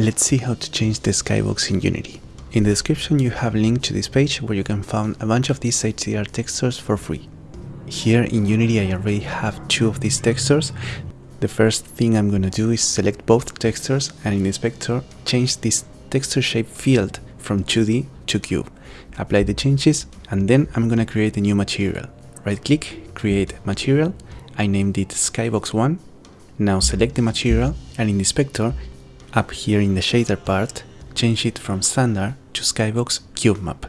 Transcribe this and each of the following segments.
Let's see how to change the skybox in Unity. In the description you have a link to this page where you can find a bunch of these HDR textures for free. Here in Unity I already have two of these textures. The first thing I'm gonna do is select both textures and in inspector change this texture shape field from 2D to cube. Apply the changes and then I'm gonna create a new material. Right click, create material, I named it skybox1. Now select the material and in inspector, up here in the shader part, change it from standard to skybox cube map.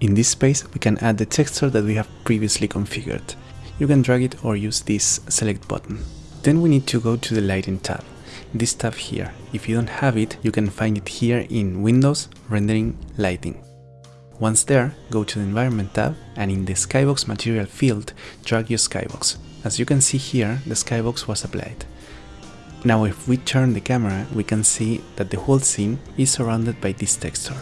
In this space we can add the texture that we have previously configured. You can drag it or use this select button. Then we need to go to the lighting tab. This tab here. If you don't have it, you can find it here in Windows, Rendering, Lighting. Once there, go to the Environment tab and in the Skybox material field, drag your skybox. As you can see here, the skybox was applied. Now if we turn the camera, we can see that the whole scene is surrounded by this texture.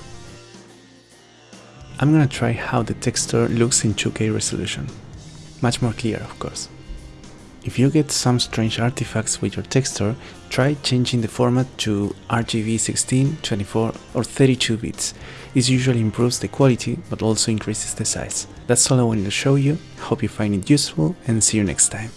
I'm gonna try how the texture looks in 2K resolution. Much more clear, of course. If you get some strange artifacts with your texture, try changing the format to RGB 16, 24 or 32 bits. This usually improves the quality but also increases the size. That's all I wanted to show you, hope you find it useful and see you next time.